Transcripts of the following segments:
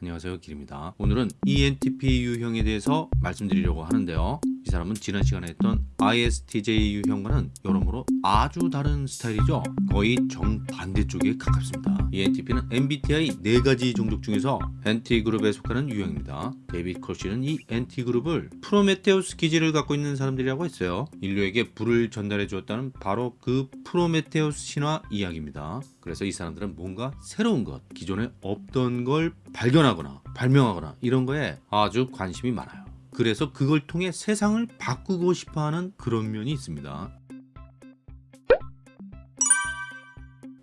안녕하세요 길입니다. 오늘은 ENTP 유형에 대해서 말씀드리려고 하는데요. 이 사람은 지난 시간에 했던 ISTJ 유형과는 여러모로 아주 다른 스타일이죠. 거의 정반대쪽에 가깝습니다. ENTP는 MBTI 4가지 종족 중에서 NT그룹에 속하는 유형입니다. 데이빗 커시는 이 NT그룹을 프로메테우스 기질을 갖고 있는 사람들이라고 했어요. 인류에게 불을 전달해 주었다는 바로 그 프로메테우스 신화 이야기입니다. 그래서 이 사람들은 뭔가 새로운 것 기존에 없던 걸 발견하거나 발명하거나 이런 거에 아주 관심이 많아요 그래서 그걸 통해 세상을 바꾸고 싶어하는 그런 면이 있습니다.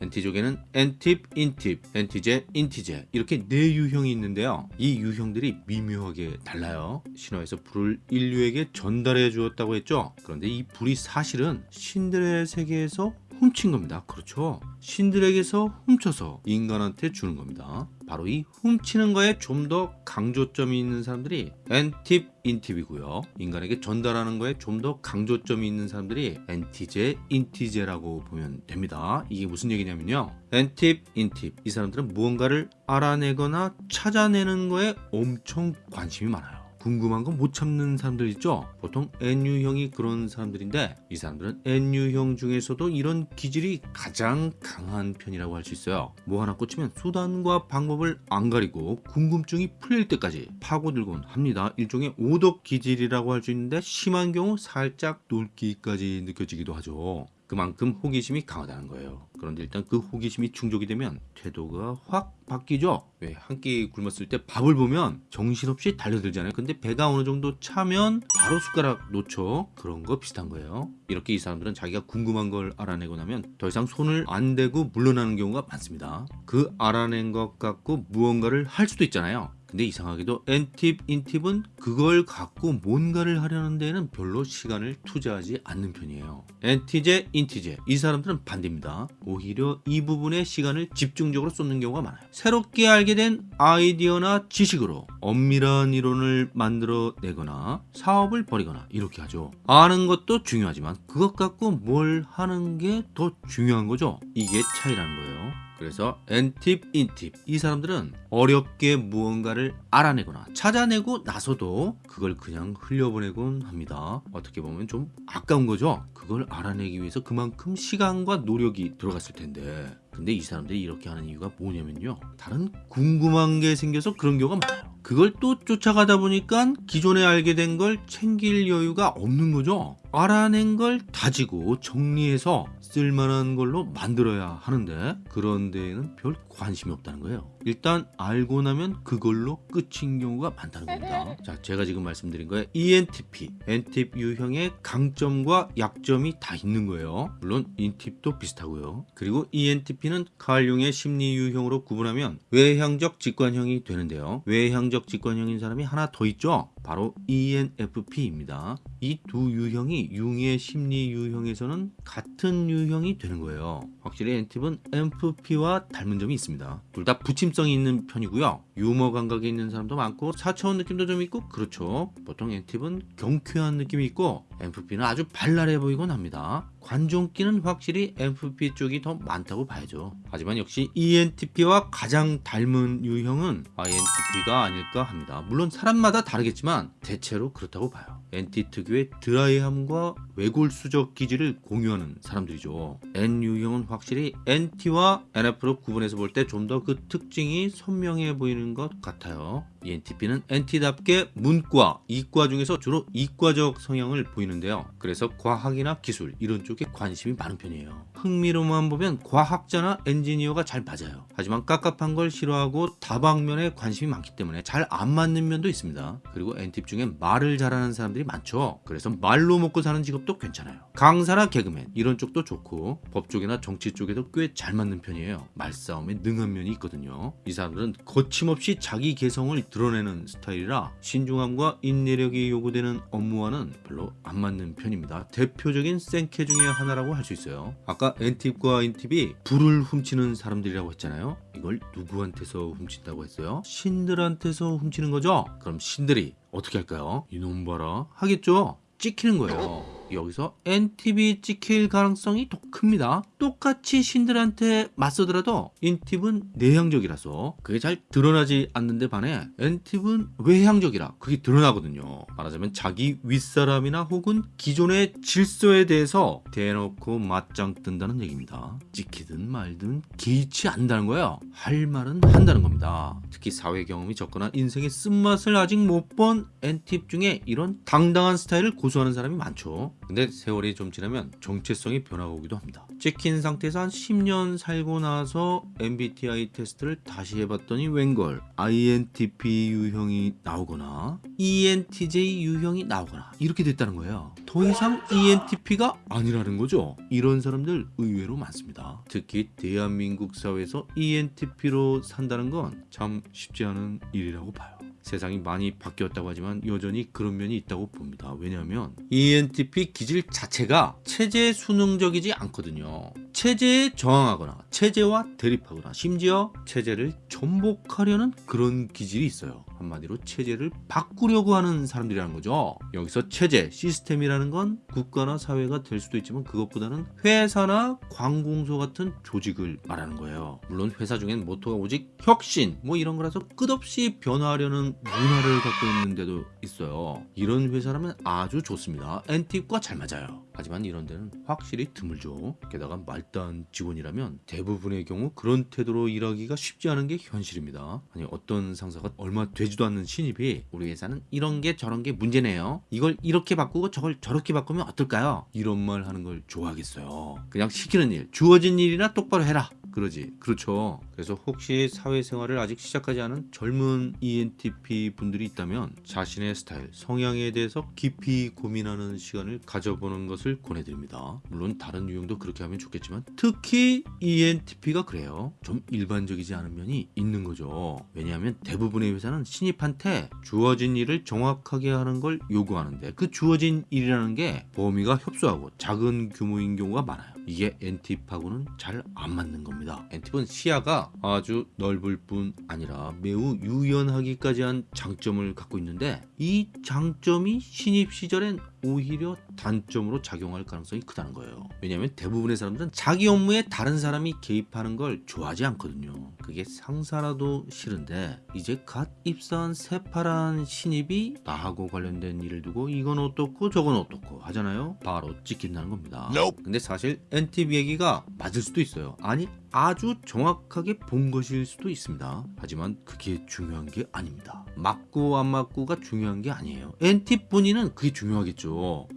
NT족에는 ENTP, INTP, ENTJ, INTJ 이렇게 네 유형이 있는데요. 이 유형들이 미묘하게 달라요. 신화에서 불을 인류에게 전달해 주었다고 했죠. 그런데 이 불이 사실은 신들의 세계에서 훔친 겁니다. 그렇죠. 신들에게서 훔쳐서 인간한테 주는 겁니다. 바로 이 훔치는 거에 좀 더 강조점이 있는 사람들이 엔팁, 인팁이고요. 인간에게 전달하는 거에 좀 더 강조점이 있는 사람들이 엔티제, 인티제라고 보면 됩니다. 이게 무슨 얘기냐면요. 엔팁, 인팁 이 사람들은 무언가를 알아내거나 찾아내는 거에 엄청 관심이 많아요. 궁금한 거못 참는 사람들 있죠? 보통 N유형이 그런 사람들인데 이 사람들은 N유형 중에서도 이런 기질이 가장 강한 편이라고 할 수 있어요. 뭐 하나 꽂히면 수단과 방법을 안 가리고 궁금증이 풀릴 때까지 파고들곤 합니다. 일종의 오덕 기질이라고 할 수 있는데 심한 경우 살짝 놀기까지 느껴지기도 하죠 그만큼 호기심이 강하다는 거예요. 그런데 일단 그 호기심이 충족이 되면 태도가 확 바뀌죠. 왜 한 끼 굶었을 때 밥을 보면 정신없이 달려들잖아요. 근데 배가 어느 정도 차면 바로 숟가락 놓죠. 그런 거 비슷한 거예요. 이렇게 이 사람들은 자기가 궁금한 걸 알아내고 나면 더 이상 손을 안 대고 물러나는 경우가 많습니다. 그 알아낸 것 갖고 무언가를 할 수도 있잖아요. 근데 이상하게도 N팁, 인팁은 그걸 갖고 뭔가를 하려는 데는 별로 시간을 투자하지 않는 편이에요. N티제, 인티제 이 사람들은 반대입니다. 오히려 이 부분에 시간을 집중적으로 쏟는 경우가 많아요. 새롭게 알게 된 아이디어나 지식으로 엄밀한 이론을 만들어내거나 사업을 벌이거나 이렇게 하죠. 아는 것도 중요하지만 그것 갖고 뭘 하는 게 더 중요한 거죠. 이게 차이라는 거예요. 그래서 N팁, 인팁 이 사람들은 어렵게 무언가를 알아내거나 찾아내고 나서도 그걸 그냥 흘려보내곤 합니다. 어떻게 보면 좀 아까운 거죠. 그걸 알아내기 위해서 그만큼 시간과 노력이 들어갔을 텐데 근데 이 사람들이 이렇게 하는 이유가 뭐냐면요. 다른 궁금한 게 생겨서 그런 경우가 많아요. 그걸 또 쫓아가다 보니까 기존에 알게 된 걸 챙길 여유가 없는 거죠. 알아낸 걸 다지고 정리해서 쓸만한 걸로 만들어야 하는데 그런 데에는 별 관심이 없다는 거예요. 일단 알고 나면 그걸로 끝인 경우가 많다는 겁니다. 자, 제가 지금 말씀드린 거에 ENTP, NTIP 유형의 강점과 약점이 다 있는 거예요. 물론 INTIP도 비슷하고요. 그리고 ENTP는 칼융의 심리 유형으로 구분하면 외향적 직관형이 되는데요. 외향적 직관형인 사람이 하나 더 있죠. 바로 ENFP입니다. 이 두 유형이 융의 심리 유형에서는 같은 유형이 되는 거예요. 확실히 엔팁은 MFP와 닮은 점이 있습니다. 둘 다 부침성이 있는 편이고요. 유머 감각이 있는 사람도 많고 4차원 느낌도 좀 있고 그렇죠. 보통 엔팁은 경쾌한 느낌이 있고 MFP는 아주 발랄해 보이곤 합니다. 관종기는 확실히 MFP 쪽이 더 많다고 봐야죠. 하지만 역시 ENTP와 가장 닮은 유형은 INTP가 아닐까 합니다. 물론 사람마다 다르겠지만 대체로 그렇다고 봐요. NT 특유의 드라이함과 외골 수적 기질을 공유하는 사람들이죠. N 유형은 확실히 NT와 NF로 구분해서 볼 때 좀 더 그 특징이 선명해 보이는 것 같아요. ENTP는 NT답게 문과, 이과 중에서 주로 이과적 성향을 보이는데요. 그래서 과학이나 기술 이런 쪽에 관심이 많은 편이에요. 흥미로만 보면 과학자나 엔지니어가 잘 맞아요. 하지만 깝깝한 걸 싫어하고 다방면에 관심이 많기 때문에 잘 안 맞는 면도 있습니다. 그리고 NTP 중에 말을 잘하는 사람들이 많죠. 그래서 말로 먹고 사는 직업도 괜찮아요. 강사나 개그맨 이런 쪽도 좋고 법 쪽이나 정치 쪽에도 꽤 잘 맞는 편이에요. 말싸움에 능한 면이 있거든요. 이 사람들은 거침없이 자기 개성을 드러내는 스타일이라 신중함과 인내력이 요구되는 업무와는 별로 안 맞는 편입니다. 대표적인 생캐 중에 하나라고 할 수 있어요. 아까 엔팁과 인팁이 불을 훔치는 사람들이라고 했잖아요. 이걸 누구한테서 훔친다고 했어요? 신들한테서 훔치는 거죠? 그럼 신들이 어떻게 할까요? 이놈 봐라 하겠죠? 찍히는 거예요. 여기서 NTV 찍힐 가능성이 더 큽니다. 똑같이 신들한테 맞서더라도 인팁은 내향적이라서 그게 잘 드러나지 않는데 반해 N팁은 외향적이라 그게 드러나거든요. 말하자면 자기 윗사람이나 혹은 기존의 질서에 대해서 대놓고 맞짱 뜬다는 얘기입니다. 찍히든 말든 개의치 않는다는 거예요. 할 말은 한다는 겁니다. 특히 사회 경험이 적거나 인생의 쓴맛을 아직 못본 N팁 중에 이런 당당한 스타일을 고수하는 사람이 많죠. 근데 세월이 좀 지나면 정체성이 변화가 오기도 합니다. 찍힌 상태에서 한 10년 살고 나서 MBTI 테스트를 다시 해봤더니 웬걸 INTP 유형이 나오거나 ENTJ 유형이 나오거나 이렇게 됐다는 거예요. 더 이상 ENTP가 아니라는 거죠. 이런 사람들 의외로 많습니다. 특히 대한민국 사회에서 ENTP로 산다는 건 참 쉽지 않은 일이라고 봐요. 세상이 많이 바뀌었다고 하지만 여전히 그런 면이 있다고 봅니다. 왜냐하면 ENTP 기질 자체가 체제 수능적이지 않거든요. 체제에 저항하거나 체제와 대립하거나 심지어 체제를 전복하려는 그런 기질이 있어요. 한마디로 체제를 바꾸려고 하는 사람들이라는 거죠. 여기서 체제, 시스템이라는 건 국가나 사회가 될 수도 있지만 그것보다는 회사나 관공서 같은 조직을 말하는 거예요. 물론 회사 중엔 모토가 오직 혁신 뭐 이런 거라서 끝없이 변화하려는 문화를 갖고 있는 데도 있어요. 이런 회사라면 아주 좋습니다. 엔팁과 잘 맞아요. 하지만 이런 데는 확실히 드물죠. 게다가 말단 직원이라면 대부분의 경우 그런 태도로 일하기가 쉽지 않은 게 현실입니다. 아니 어떤 상사가 얼마 되지 도 않는 신입이 우리 회사는 이런 게 저런 게 문제네요. 이걸 이렇게 바꾸고 저걸 저렇게 바꾸면 어떨까요? 이런 말 하는 걸 좋아하겠어요. 그냥 시키는 일, 주어진 일이나 똑바로 해라. 그러지. 그렇죠. 그래서 혹시 사회생활을 아직 시작하지 않은 젊은 ENTP 분들이 있다면 자신의 스타일, 성향에 대해서 깊이 고민하는 시간을 가져보는 것을 권해드립니다. 물론 다른 유형도 그렇게 하면 좋겠지만 특히 ENTP가 그래요. 좀 일반적이지 않은 면이 있는 거죠. 왜냐하면 대부분의 회사는 신입한테 주어진 일을 정확하게 하는 걸 요구하는데 그 주어진 일이라는 게 범위가 협소하고 작은 규모인 경우가 많아요. 이게 엔팁하고는 잘 안 맞는 겁니다. 엔팁은 시야가 아주 넓을 뿐 아니라 매우 유연하기까지 한 장점을 갖고 있는데 이 장점이 신입 시절엔 오히려 단점으로 작용할 가능성이 크다는 거예요. 왜냐하면 대부분의 사람들은 자기 업무에 다른 사람이 개입하는 걸 좋아하지 않거든요. 그게 상사라도 싫은데 이제 갓 입사한 새파란 신입이 나하고 관련된 일을 두고 이건 어떻고 저건 어떻고 하잖아요. 바로 찍힌다는 겁니다. 근데 사실 NTV 얘기가 맞을 수도 있어요. 아니 아주 정확하게 본 것일 수도 있습니다. 하지만 그게 중요한 게 아닙니다. 맞고 안 맞고가 중요한 게 아니에요. NT 본인은 그게 중요하겠죠.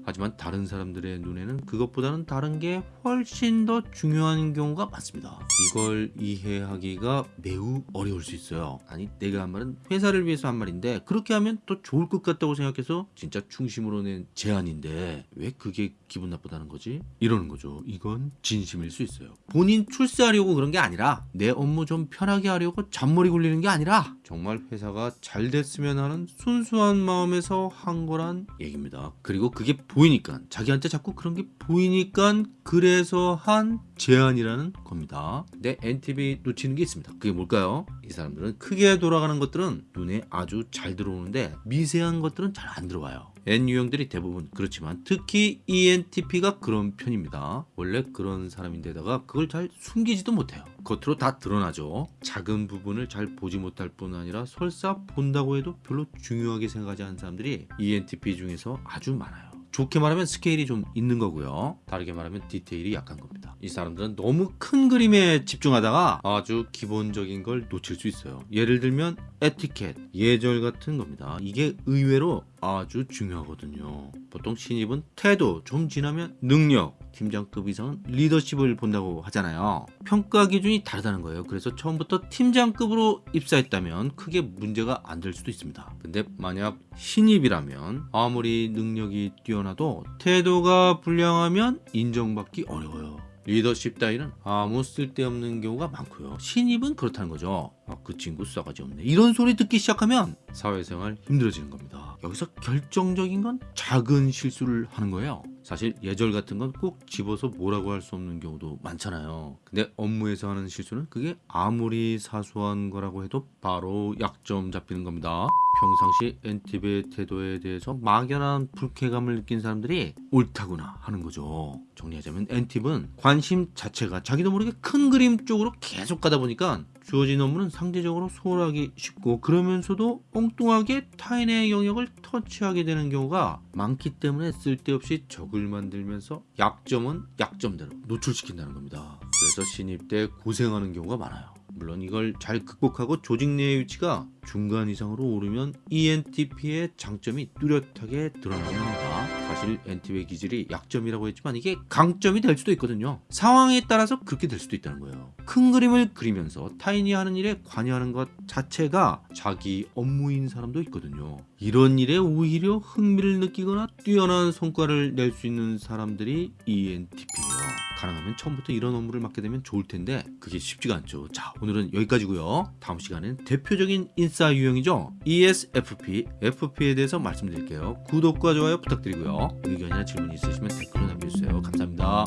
하지만 다른 사람들의 눈에는 그것보다는 다른 게 훨씬 더 중요한 경우가 많습니다. 이걸 이해하기가 매우 어려울 수 있어요. 아니 내가 한 말은 회사를 위해서 한 말인데 그렇게 하면 또 좋을 것 같다고 생각해서 진짜 중심으로 낸 제안인데 왜 그게 기분 나쁘다는 거지? 이러는 거죠. 이건 진심일 수 있어요. 본인 출세하려고 그런 게 아니라 내 업무 좀 편하게 하려고 잔머리 굴리는 게 아니라 정말 회사가 잘 됐으면 하는 순수한 마음에서 한 거란 얘기입니다. 그리고 그게 보이니까 자기한테 자꾸 그런 게 보이니까 그래서 한 제안이라는 겁니다. 근데 NTV 놓치는 게 있습니다. 그게 뭘까요? 이 사람들은 크게 돌아가는 것들은 눈에 아주 잘 들어오는데 미세한 것들은 잘 안 들어와요. N 유형들이 대부분 그렇지만 특히 ENTP가 그런 편입니다. 원래 그런 사람인데다가 그걸 잘 숨기지도 못해요. 겉으로 다 드러나죠. 작은 부분을 잘 보지 못할 뿐 아니라 설사 본다고 해도 별로 중요하게 생각하지 않는 사람들이 ENTP 중에서 아주 많아요. 좋게 말하면 스케일이 좀 있는 거고요. 다르게 말하면 디테일이 약한 겁니다. 이 사람들은 너무 큰 그림에 집중하다가 아주 기본적인 걸 놓칠 수 있어요. 예를 들면 에티켓, 예절 같은 겁니다. 이게 의외로 아주 중요하거든요. 보통 신입은 태도, 좀 지나면 능력, 팀장급 이상은 리더십을 본다고 하잖아요. 평가 기준이 다르다는 거예요. 그래서 처음부터 팀장급으로 입사했다면 크게 문제가 안 될 수도 있습니다. 근데 만약 신입이라면 아무리 능력이 뛰어나도 태도가 불량하면 인정받기 어려워요. 리더십 따위는 아무 쓸데없는 경우가 많고요. 신입은 그렇다는 거죠. 아, 그 친구 싸가지 없네. 이런 소리 듣기 시작하면 사회생활 힘들어지는 겁니다. 여기서 결정적인 건 작은 실수를 하는 거예요. 사실 예절 같은 건 꼭 집어서 뭐라고 할 수 없는 경우도 많잖아요. 근데 업무에서 하는 실수는 그게 아무리 사소한 거라고 해도 바로 약점 잡히는 겁니다. 평상시 엔팁의 태도에 대해서 막연한 불쾌감을 느낀 사람들이 옳다구나 하는 거죠. 정리하자면 엔팁은 관심 자체가 자기도 모르게 큰 그림 쪽으로 계속 가다 보니까 주어진 업무는 상대적으로 소홀하기 쉽고 그러면서도 엉뚱하게 타인의 영역을 터치하게 되는 경우가 많기 때문에 쓸데없이 적을 만들면서 약점은 약점대로 노출시킨다는 겁니다. 그래서 신입 때 고생하는 경우가 많아요. 물론 이걸 잘 극복하고 조직 내의 위치가 중간 이상으로 오르면 ENTP의 장점이 뚜렷하게 합 사실 NTP의 기질이 약점이라고 했지만 이게 강점이 될 수도 있거든요. 상황에 따라서 그렇게 될 수도 있다는 거예요. 큰 그림을 그리면서 타인이 하는 일에 관여하는 것 자체가 자기 업무인 사람도 있거든요. 이런 일에 오히려 흥미를 느끼거나 뛰어난 성과를 낼 수 있는 사람들이 ENTP예요. 가능하면 처음부터 이런 업무를 맡게 되면 좋을 텐데 그게 쉽지가 않죠. 자 오늘은 여기까지고요. 다음 시간엔 대표적인 인싸 유형이죠. ESFP, FP에 대해서 말씀드릴게요. 구독과 좋아요 부탁드리고요. 의견이나 질문 있으시면 댓글로 남겨주세요. 감사합니다.